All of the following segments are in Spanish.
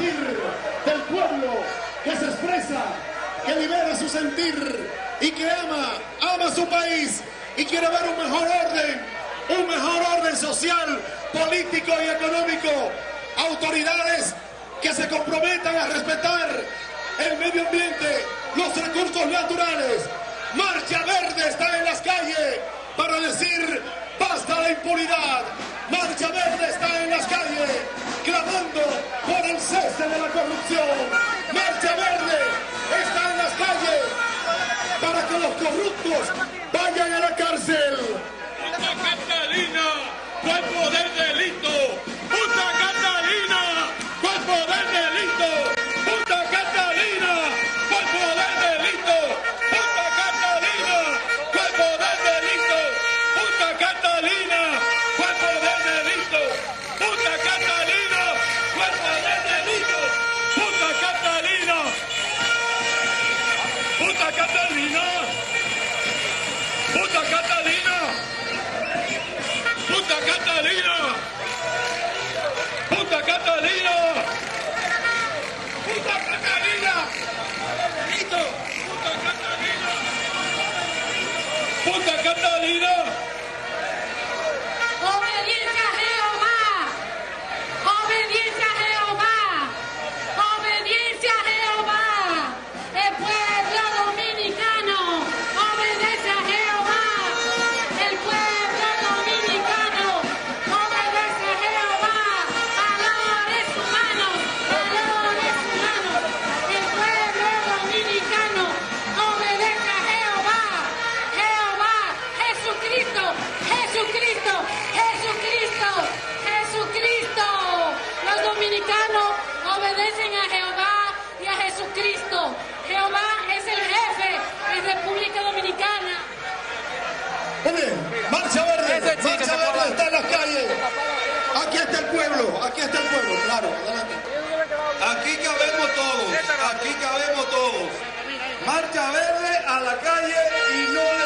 del pueblo que se expresa, que libera su sentir y que ama, ama su país y quiere ver un mejor orden, un mejor orden social, político y económico. Autoridades que se comprometan a respetar el medio ambiente, los recursos naturales. Marcha Verde está en las calles para decir la impunidad. Marcha Verde está en las calles clamando por el cese de la corrupción. Marcha Verde está en las calles para que los corruptos vayan a la cárcel. ¡Punta Catalina! ¡Cuerpo del delito! ¡Punta Catalina! ¡Cuerpo del delito! Marcha Verde, Marcha Verde está en las calles. Aquí está el pueblo, aquí está el pueblo, claro, adelante. Aquí cabemos todos, aquí cabemos todos. Marcha verde a la calle y no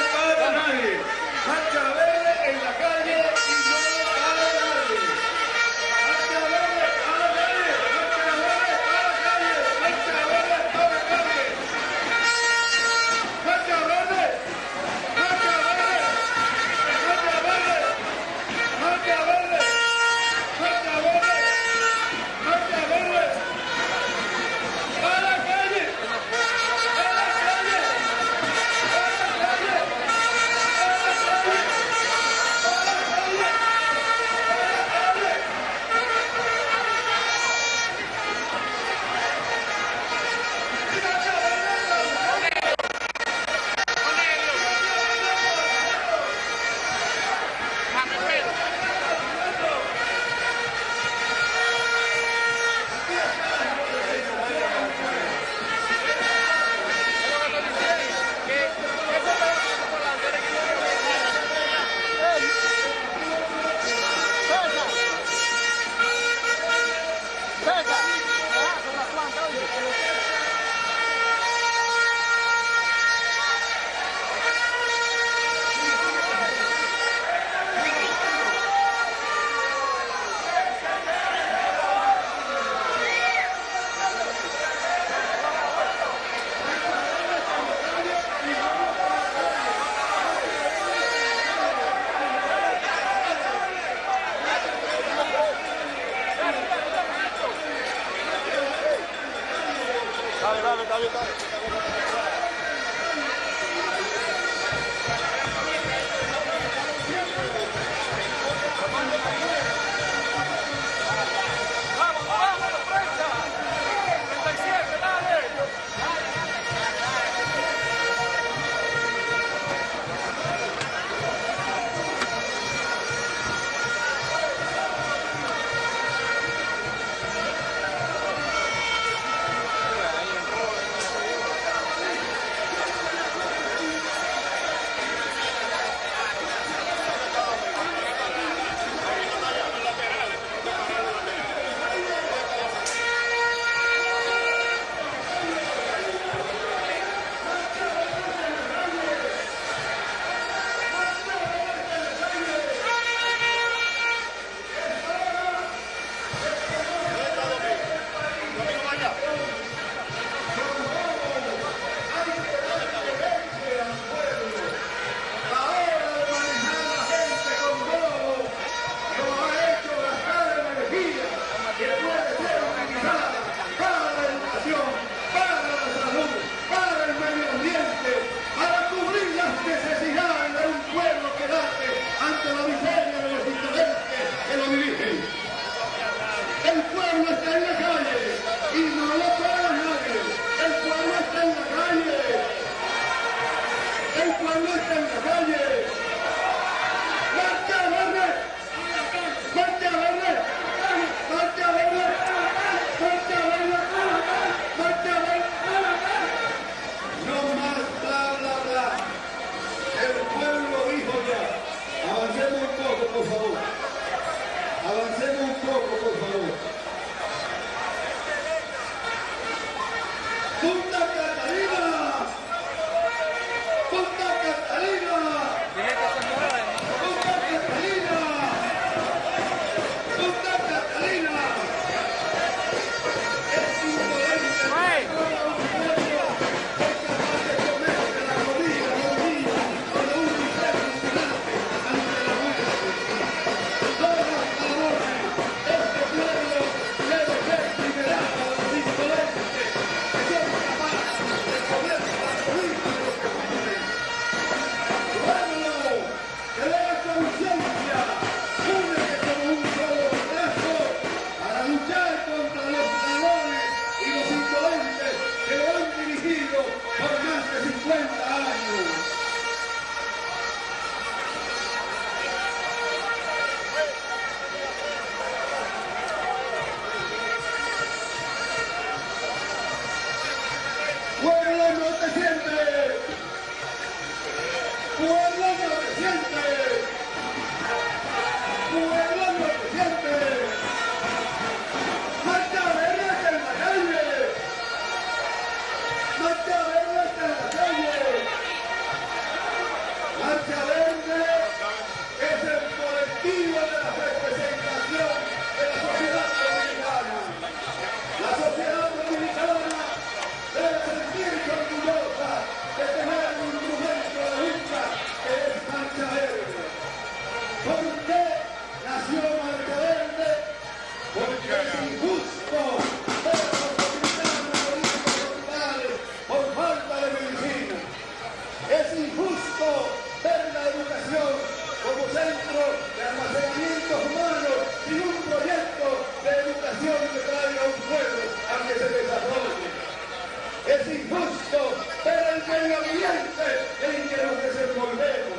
el gabinete en que nos desenvolvemos.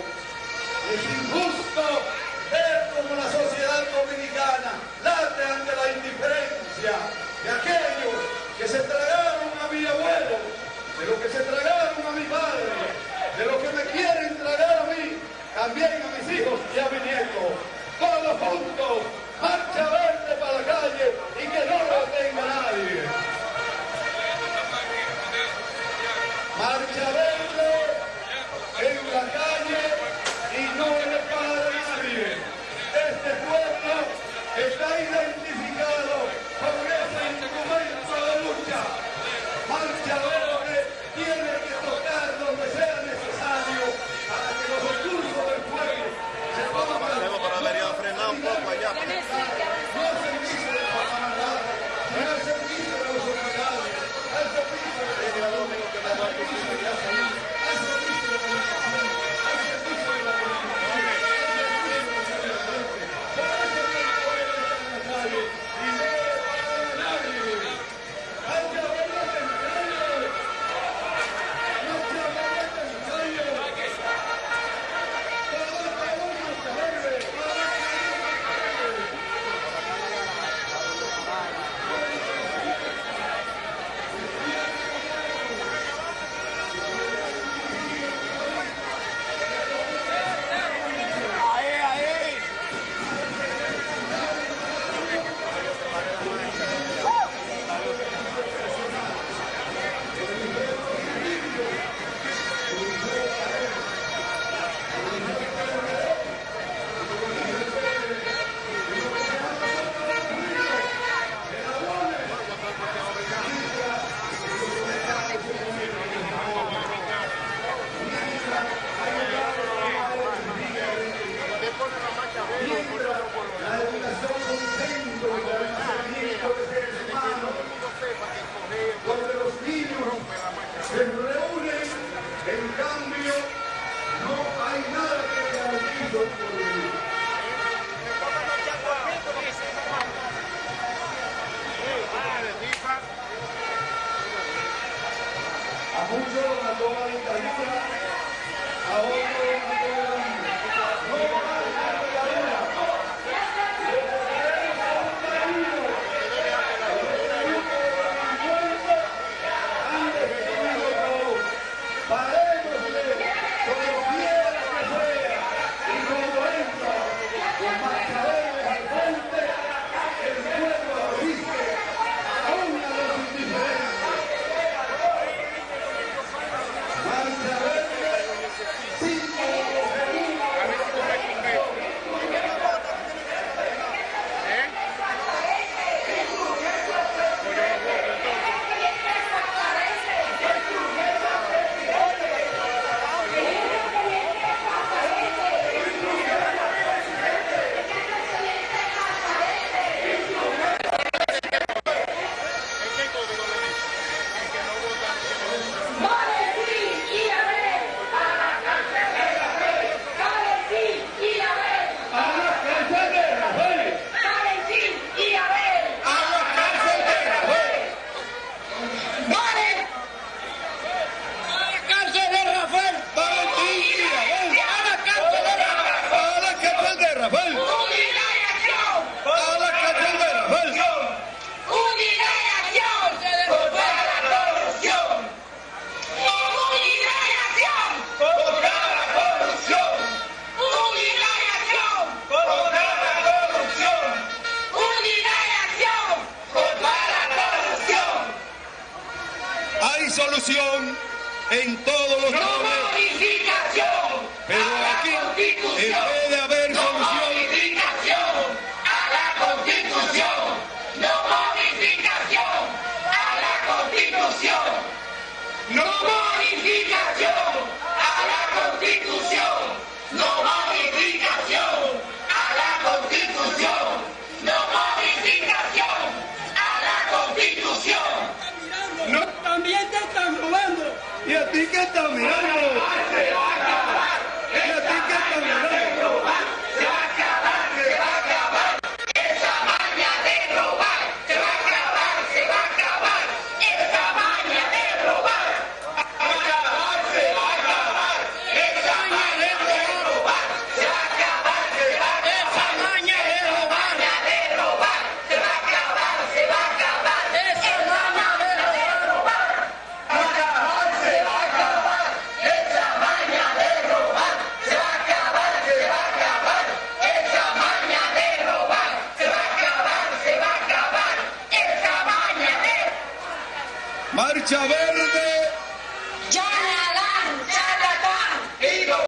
Es injusto ¿y a ti